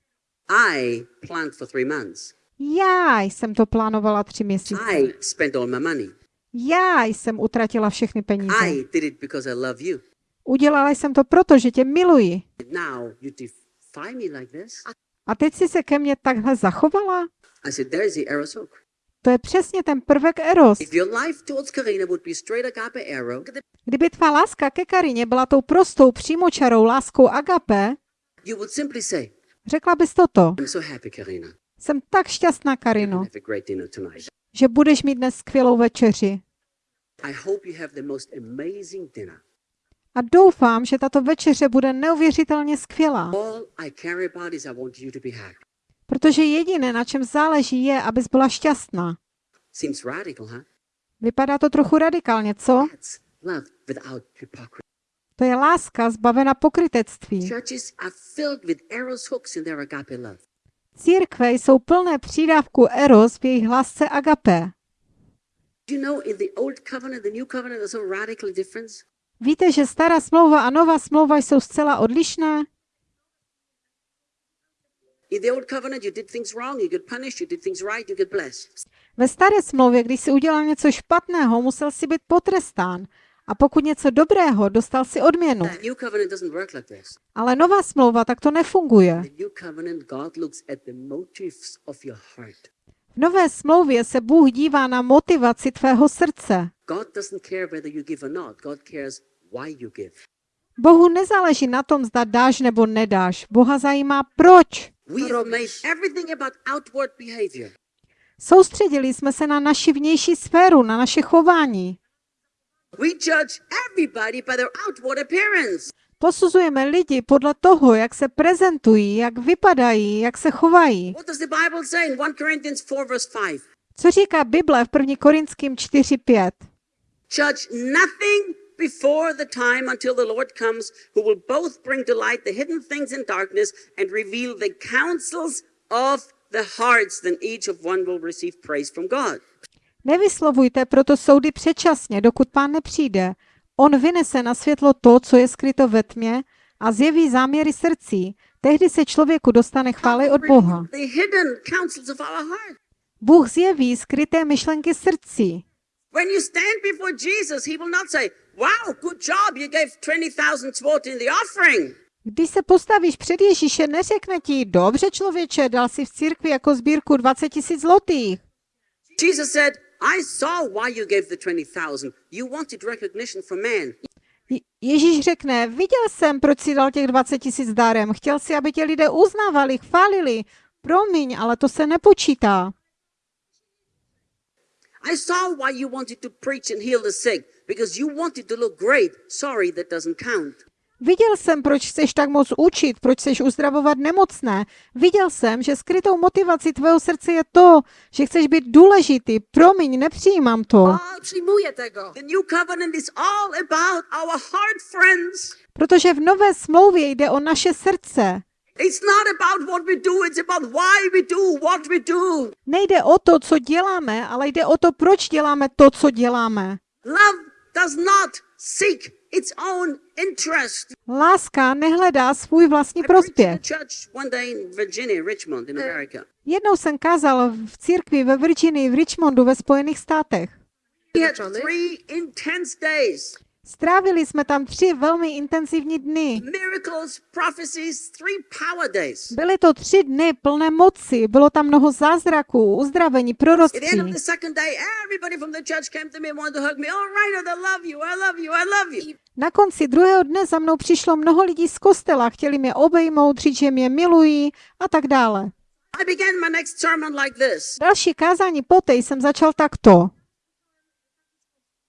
I planned for three months.
Já jsem to plánovala tři měsíce.
I spent all my money.
Já jsem utratila všechny peníze.
I did it because I love you.
Udělala jsem to proto, že tě miluji.
Now you me like this?
A teď si se ke mně takhle zachovala?
I said, There is the arrow's hook.
To je přesně ten prvek Eros. Kdyby tvá láska ke Karině byla tou prostou přímočarou láskou agape, řekla bys toto.
I'm so happy, Karina.
Jsem tak šťastná, Karino, že budeš mít dnes skvělou večeři. A doufám, že tato večeře bude neuvěřitelně skvělá, protože jediné, na čem záleží, je, abys byla šťastná. Vypadá to trochu radikálně, co? To je láska zbavena pokrytectví. Církve jsou plné přídavku eros v jejich lásce
radically different?
Víte, že stará smlouva a nová smlouva jsou zcela odlišné? Ve staré smlouvě, když si udělal něco špatného, musel si být potrestán. A pokud něco dobrého, dostal si odměnu. Ale nová smlouva nefunguje.
Of your heart.
V nové smlouvě se Bůh dívá na motivaci tvého srdce. Bohu nezáleží na tom, zda dáš nebo nedáš. Boha zajímá proč. Soustředili jsme se na naši vnější sféru, na naše chování.
We judge everybody by their outward appearance.
Posuzujeme lidi podle toho, jak se prezentují, jak vypadají, jak se chovají.
What does the Bible say in 1 Corinthians 4, verse 5?
Co říká Bible v 1. Korinským 4.5?
Judge nothing before the time until the Lord comes, who will both bring to light the hidden things in darkness and reveal the counsels of the hearts. Then each of one will receive praise from God.
Nevyslovujte proto soudy předčasně, dokud pán nepřijde. On vynese na světlo to, co je skryto ve tmě a zjeví záměry srdcí. Tehdy se člověku dostane chvály od Boha. Bůh zjeví skryté myšlenky srdcí.
When you stand before Jesus, he will not say, Wow, good job, you gave 20,000 swot in the offering.
Když se postavíš před Ježíše, neřekne ti, dobře člověče, dal si v církvi jako sbírku 20 tisíc zlotých.
Jesus said, I saw why you gave the 20,000. You wanted recognition from man.
Je- Ježíš řekne, viděl jsem, proč si dal těch 20 tisíc darem. Chtěl si, aby tě lidé uznávali, chválili. Promiň, ale to se nepočítá.
I saw why you wanted to preach and heal the sick because you wanted to look great. Sorry, that doesn't count.
Viděl jsem, proč chceš tak moc učit, proč chceš uzdravovat nemocné. Viděl jsem, že skrytou motivací tvého srdce je to, že chceš být důležitý. Promiň, nepřijímám to.
Nie przyjmuję tego.
The new covenant is all about our heart, friends.
Protože v nové smlouvě jde o naše srdce.
It's not about what we do, it's about why we do what we do.
Nejde o to, co děláme, ale jde o to, proč děláme to, co děláme.
Love does not seek its own interest.
Láska nehledá svůj vlastní prospěch.
America.
Jednou jsem kázal v církvi ve Virginii v Richmondu ve Spojených státech. Strávili jsme tam tři velmi intenzivní dny. Byly to tři dny plné moci, bylo tam mnoho zázraků, uzdravení, proroctví. Na konci druhého dne za mnou přišlo mnoho lidí z kostela, chtěli mě obejmout, říct, že mě milují a tak dále. Další kázání poté jsem začal takto.
You've all told me that you love me.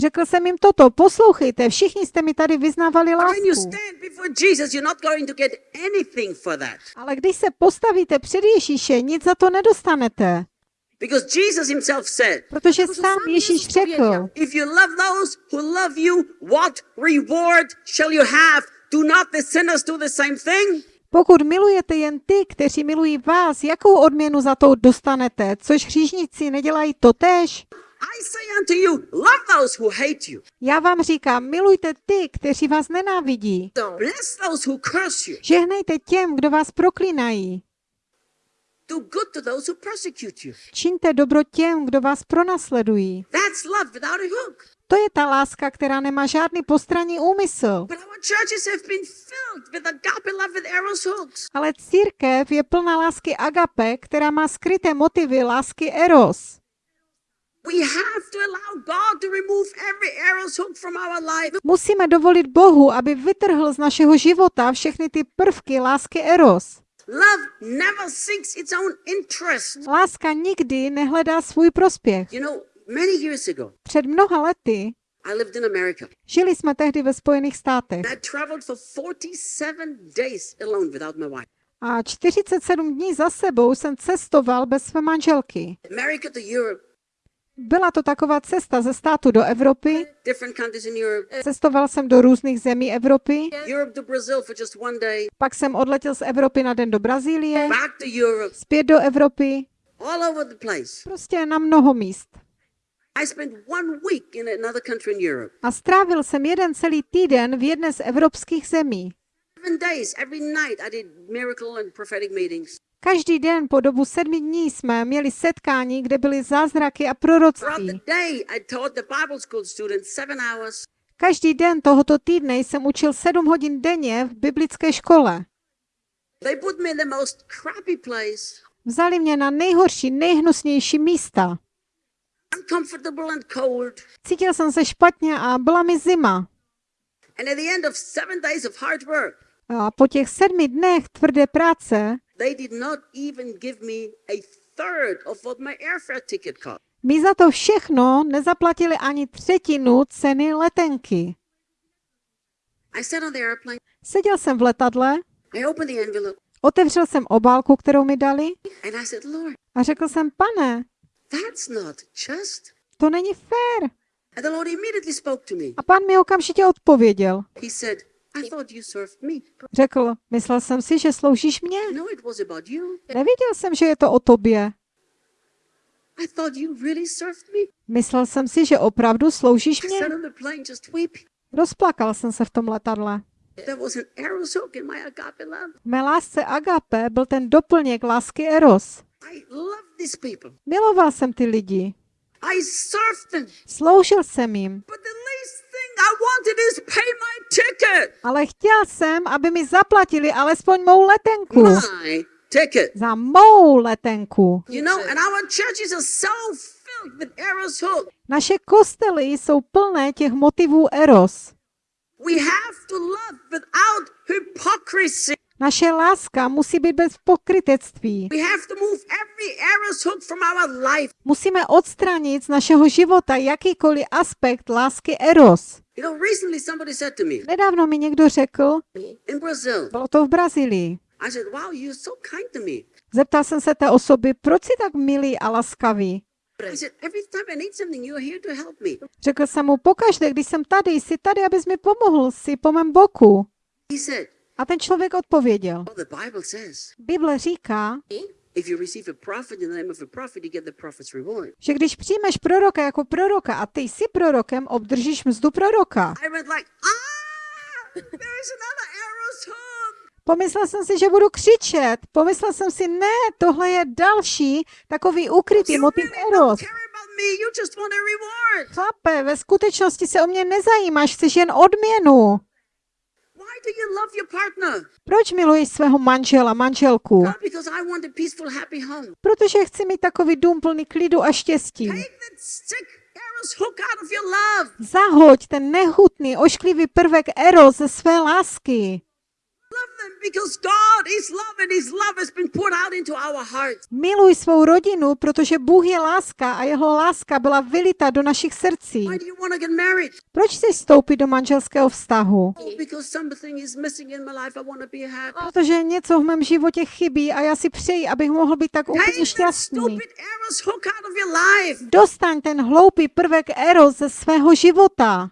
Řekl jsem jim toto, poslouchejte, všichni jste mi tady vyznávali lásku.
stand before Jesus, you're not going to get anything for that.
Ale když se postavíte před Ježíše, nic za to nedostanete.
Because Jesus himself said,
Protože sám Ježíš řekl,
If you love those who love you, what reward shall you have? Do not the sinners do the same thing?
pokud milujete jen ty, kteří milují vás, jakou odměnu za to dostanete? Což hříšníci nedělají totéž?
I say unto you, love those who hate you.
Já vám říkám, milujte ty, kteří vás nenávidí.
Bless those who curse you.
Žehnejte těm, kdo vás proklínají.
Do good to those who persecute you.
Čiňte dobro těm, kdo vás pronásledují.
That's love without a hook.
To je ta láska, která nemá žádný postranní úmysl. Ale církev je plná lásky agape, která má skryté motivy lásky eros. Musíme dovolit Bohu, aby vytrhl z našeho života všechny ty prvky lásky eros.
Love never seeks its own interest.
Láska nikdy nehledá svůj prospěch.
You know, many years ago,
Před mnoha lety
I lived in America.
žili jsme tehdy ve Spojených státech
I traveled for 47 days alone without my wife.
a 47 dní za sebou jsem cestoval bez své manželky.
America to Europe,
Byla to taková cesta ze státu do Evropy. Cestoval jsem do různých zemí Evropy, pak jsem odletěl z Evropy na den do Brazílie, zpět do Evropy, prostě na mnoho míst. A strávil jsem jeden celý týden v jedné z evropských zemí. Každý den po dobu sedmi dní jsme měli setkání, kde byly zázraky a proroctví. Každý den tohoto týdne jsem učil sedm hodin denně v biblické škole. Vzali mě na nejhorší, nejhnusnější místa. Cítil jsem se špatně a byla mi zima. A po těch sedmi dnech tvrdé práce
they did not even give me a third of what my airfare ticket cost.
mi za to všechno nezaplatili ani třetinu ceny letenky.
I sat on the airplane.
Seděl jsem v letadle,
I opened the envelope
otevřel jsem obálku, kterou mi dali
and I said, Lord,
a řekl jsem, pane,
that's not just.
to není fér.
And the Lord immediately spoke to me.
A pán mi okamžitě odpověděl.
He said,
Řekl, myslel jsem si, že sloužíš mě.
No.
Nevěděl jsem, že je to o tobě. Myslel jsem si, že opravdu sloužíš mě. Rozplakal jsem se v tom letadle. V mé lásce agape byl ten doplněk lásky eros. Miloval jsem ty lidi. Sloužil jsem jim. Ale chtěl jsem, aby mi zaplatili alespoň mou letenku.
My ticket.
Za mou letenku.
You know, and our churches are so filled with arrows hook.
Naše kostely jsou plné těch motivů eros.
We have to love without hypocrisy.
Naše láska musí být bez pokrytectví.
We have to move every arrow's hook from our life.
Musíme odstranit z našeho života jakýkoliv aspekt lásky eros.
You know, recently somebody said to me
Nedávno mi někdo řekl, bylo to v Brazílii.
I said, Wow, you're so kind to me.
Zeptal jsem se té osoby, proč jsi tak milý a laskavý?
I said, Every time I need something, you're here to help me.
Řekl jsem mu, pokaždé, když jsem tady, jsi tady, abys mi pomohl, jsi po mém boku. A ten člověk odpověděl,
Bible
říká, Že když přijmeš proroka jako proroka a ty jsi prorokem, obdržíš mzdu proroka.
Ah.
Pomyslel jsem si, že budu křičet. Pomyslel jsem si, ne, tohle je další takový ukrytý motiv eros. Chlape, ve skutečnosti se o mě nezajímáš, chceš jen odměnu.
Why do you love your partner?
Proč miluješ svého manžela, manželku? Protože chci mít takový dům plný klidu a štěstí. Zahoď ten nehutný, ošklivý prvek eros ze své lásky. Miluj svou rodinu, protože Bůh je láska a jeho láska byla vylita do našich srdcí. Proč chceš vstoupit do manželského vztahu? Protože něco v mém životě chybí a já si přeji, abych mohl být tak úplně šťastný. Dostaň ten hloupý prvek eros ze svého života.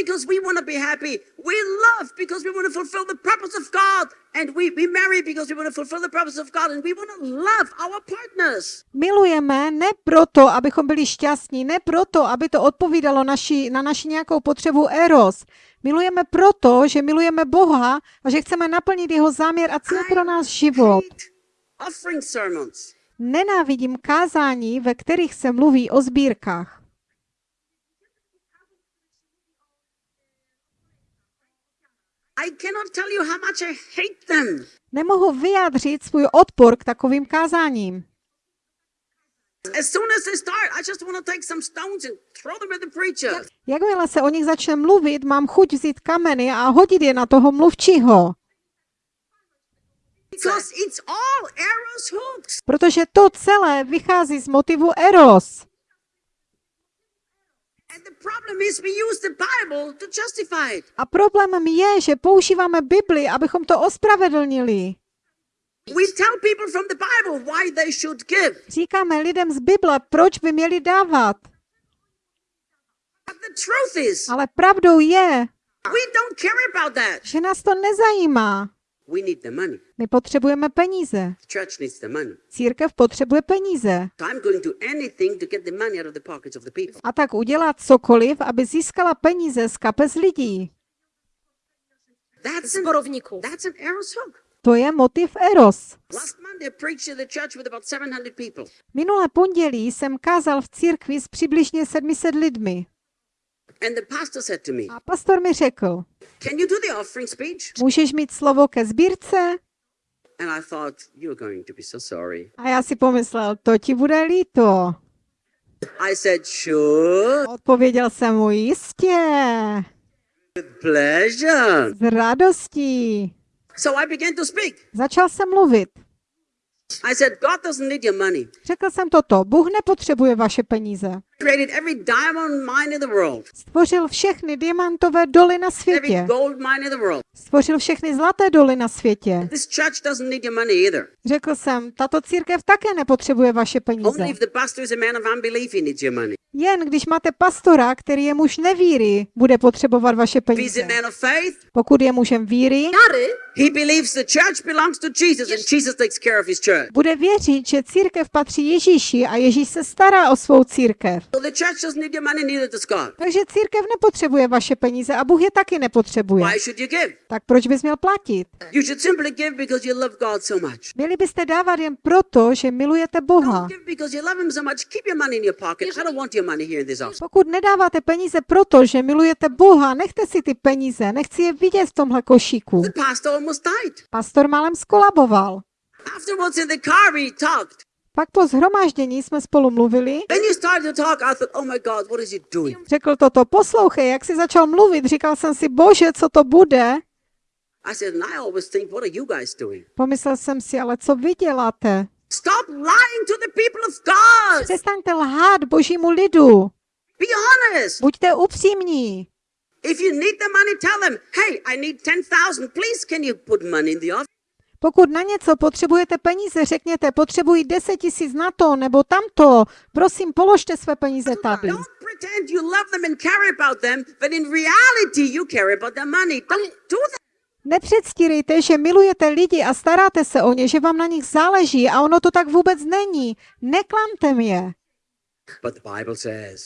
Because we want to be happy. We love because we want to fulfill the purpose of God. And we, we marry because we want to fulfill the purpose of God. And we want to love our partners.
Milujeme ne proto, abychom byli šťastní, ne proto, aby to odpovídalo naši, na naši nějakou potřebu eros. Milujeme proto, že milujeme Boha a že chceme naplnit jeho záměr a cíl pro náš život. Nenávidím kázání, ve kterých se mluví o sbírkách.
I cannot tell you how much I hate them.
Nemohu vyjádřit svůj odpor k takovým kázáním.
As soon as they start, I just want to take some stones and throw them at the preacher.
Jakmile se o nich začne mluvit, mám chuť vzít kameny a hodit je na toho mluvčího.
Because it's all arrows hooks.
Protože to celé vychází z motivu eros.
And the problem is we use the Bible to justify it.
A problémem je, že používáme Bibli, abychom to ospravedlnili.
We tell people from the Bible why they should give.
Říkáme lidem z Bible, proč by měli dávat.
But the truth is,
Ale pravdou je,
we don't care about that.
že nás to nezajímá.
We need the money.
My potřebujeme peníze.
The church needs the money.
Církev potřebuje peníze.
So I'm going to do anything to get the money out of the pockets of the people.
A tak udělat cokoliv, aby získala peníze z kapes lidí.
That's an,
Zborovníků.
that's an arrow's hook.
To je motiv eros.
Last Monday, I preached in the church with about 700 people.
Minulé pondělí jsem kázal v církvi s přibližně 700 lidmi. A pastor mi řekl,
Can you do the offering speech?
můžeš mít slovo ke sbírce?
And I thought, You're going to be so sorry.
A já si pomyslel, to ti bude líto.
I said, Sure,
Odpověděl jsem mu jistě,
with pleasure.
s radostí.
So I began to speak.
Začal jsem mluvit.
I said, God doesn't need your money.
Řekl jsem toto, Bůh nepotřebuje vaše peníze.
Created every diamond mine in the world,
Stvořil všechny diamantové doly na
every
světě.
gold mine in the world.
Stvořil všechny zlaté doly na světě.
This church doesn't need your money either.
Řekl jsem, tato církev také nepotřebuje vaše peníze.
Only if the pastor is a man of unbelief, he needs your money.
Jen když máte pastora, který je muž nevíry, bude potřebovat vaše peníze. Pokud je mužem víry,
he believes the church belongs to Jesus and Jesus takes care of his church.
bude věřit, že církev patří Ježíši a Ježíš se stará o svou církev.
So the church doesn't need your money, neither does God.
Takže církev nepotřebuje vaše peníze a Bůh je taky nepotřebuje.
Why should you give?
Tak proč bys měl platit?
You should simply give because you love God so much.
Měli byste dávat jen proto, že milujete Boha.
Don't give because you love Him so much. Keep your money in your pocket. I don't want your money here in this office.
Pokud nedáváte peníze proto, že milujete Boha, nechte si ty peníze, nechci je vidět v tomhle košíku.
The pastor almost died.
Pastor málem skolaboval.
Afterwards in the car, we talked.
Pak po zhromáždění jsme spolu mluvili.
Oh?
Řekl toto, poslouchej, jak jsi začal mluvit, říkal jsem si, bože, co to bude?
I said, I think, what are you guys doing?
Pomyslel jsem si, ale co vy děláte?
Stop lying to the people of God.
Přestaňte lhát božímu lidu.
Be honest.
Buďte upřímní.
If you need the money, tell them, hey, I need 10,000. Please, can you put money in the office?
Pokud na něco potřebujete peníze, řekněte, potřebuji 10 tisíc na to nebo tamto. Prosím, položte své peníze tady.
Don't pretend you love them and care about them, but in reality, you care about their money. Don't do that.
Nepředstírejte, že milujete lidi a staráte se o ně, že vám na nich záleží a ono to tak vůbec není. Neklamte mě.
But the Bible says,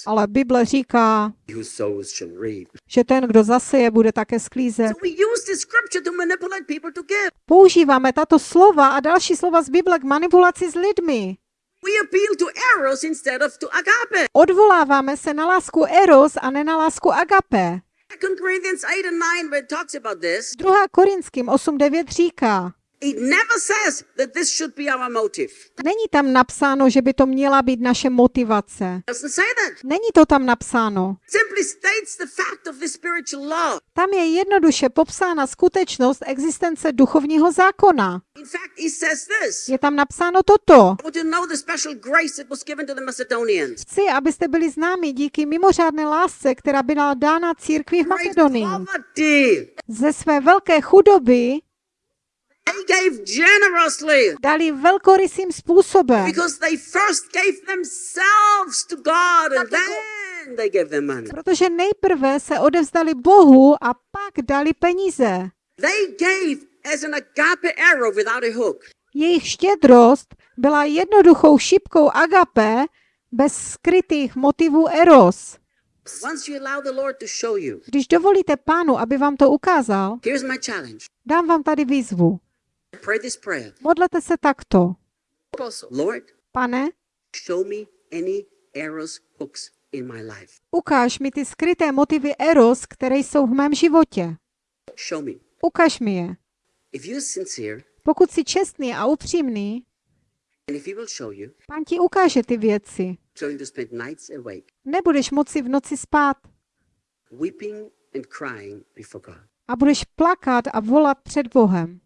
Ale Bible říká,
"He who sows shall reap.
že ten, kdo zaseje, bude také sklízet.
So we use this scripture to manipulate people to give.
Používáme tato slova a další slova z Bible k manipulaci s lidmi.
We appeal to eros instead of to agape.
Odvoláváme se na lásku eros a ne na lásku agape.
2 Corinthians 8 and 9, where it talks about this,
2. Korinským 8.9 říká,
it never says that this should be our motive.
není tam napsáno, že by to měla být naše motivace. Není to tam napsáno.
It simply states the fact of the spiritual law.
Tam je jednoduše popsána skutečnost existence duchovního zákona.
In fact, he says this.
Je tam napsáno toto.
I want you to know the special grace that was given to the Macedonians.
Chci, abyste byli známi díky mimořádné lásce, která byla dána církvi v Makedonii. Ze své velké chudoby dali velkorysým způsobem,
because they first gave themselves to God and then they gave them money.
protože nejprve se odevzdali Bohu a pak dali peníze.
They gave as an agape arrow without a hook.
Jejich štědrost byla jednoduchou šipkou agape bez skrytých motivů eros.
Once you allow the Lord to show you,
Když dovolíte pánu, aby vám to ukázal,
here's my challenge.
dám vám tady výzvu. Modlete se takto. Pane,
show me any arrows, hooks in my life.
ukáž mi ty skryté motivy eros, které jsou v mém životě.
Show me.
Ukaž mi je.
If you're sincere
Pokud jsi čestný a upřímný, pán ti ukáže ty věci. Nebudeš moci v noci spát
weeping and crying before God.
a budeš plakat a volat před Bohem.